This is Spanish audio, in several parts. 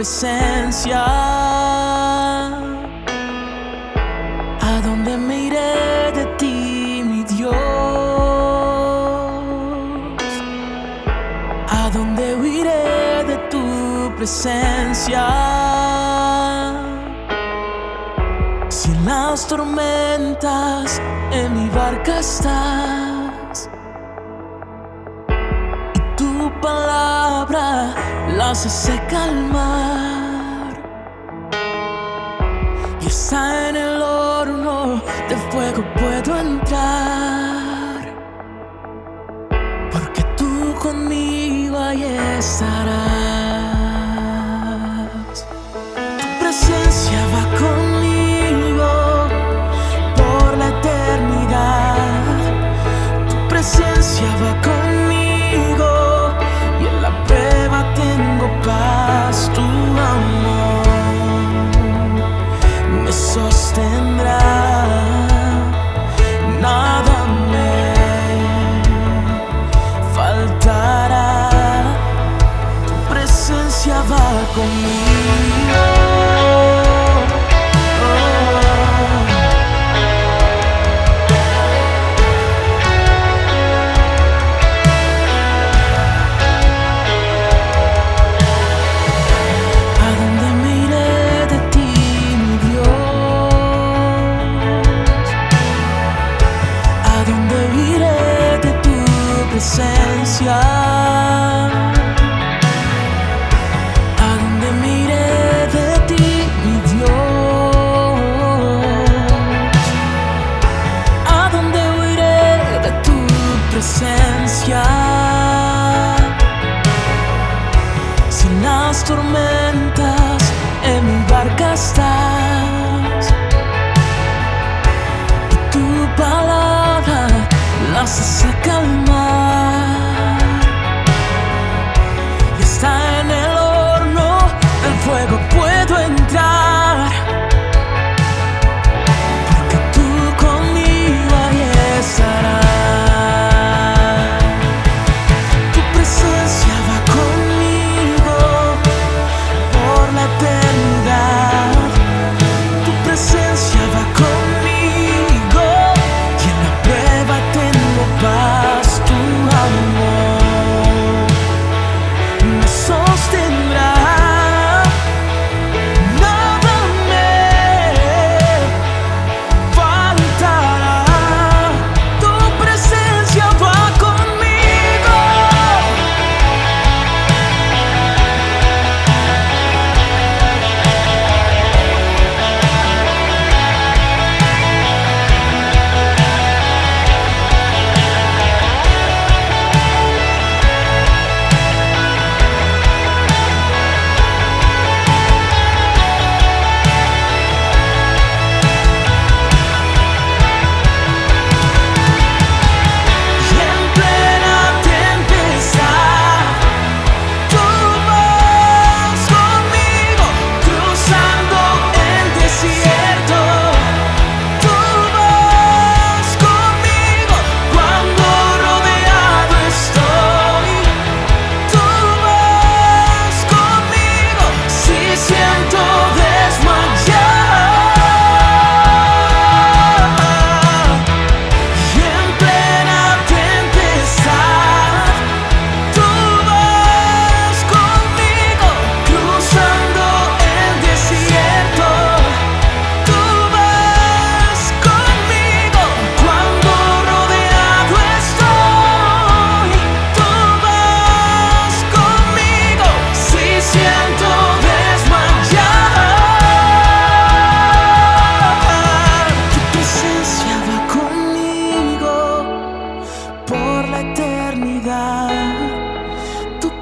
presencia. ¿A dónde me iré de ti, mi Dios? ¿A dónde huiré de tu presencia? Si las tormentas en mi barca estás y tu palabra las hace calmar. Y está en el horno de fuego puedo entrar. Porque tú conmigo ahí estarás. tormenta.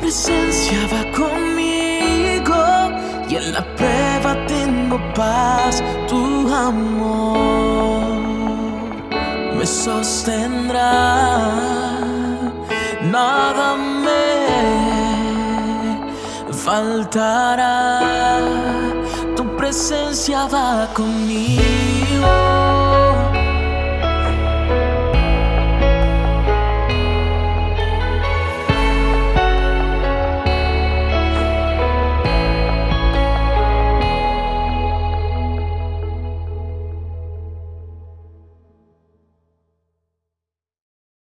presencia va conmigo y en la prueba tengo paz, tu amor me sostendrá. Nada me faltará, tu presencia va conmigo.